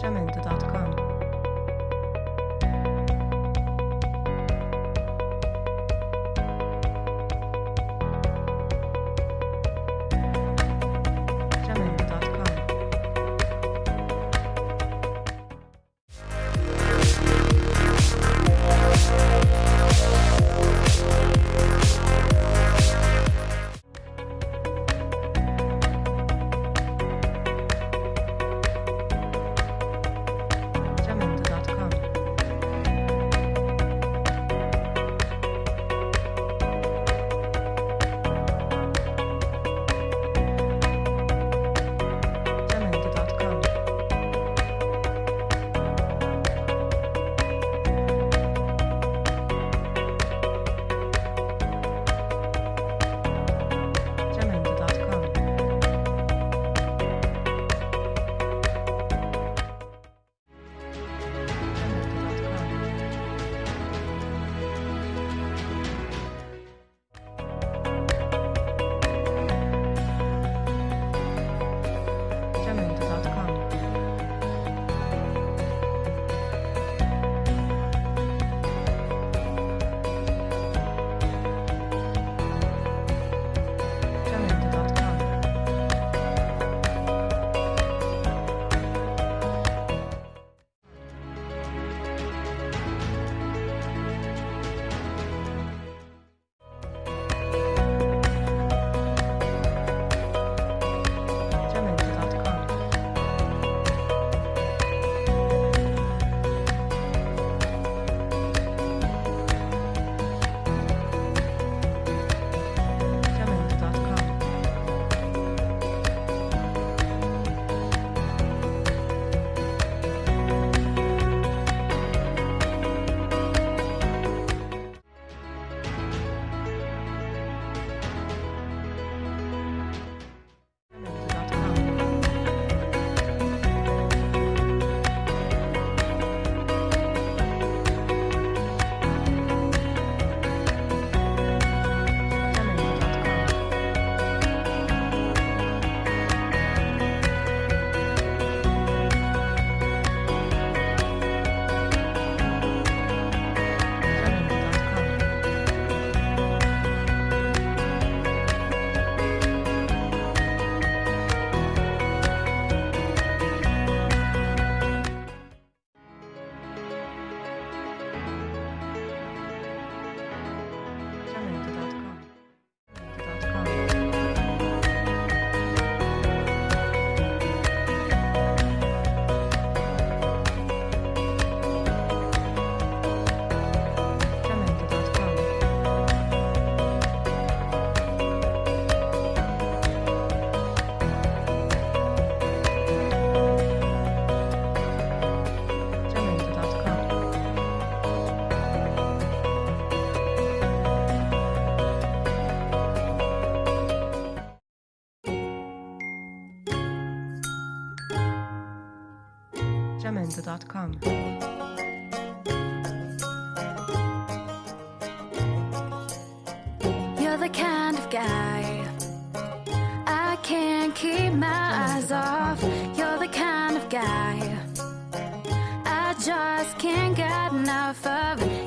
sacramento.com jamendo.com You're the kind of guy I can't keep my eyes off. You're the kind of guy I just can't get enough of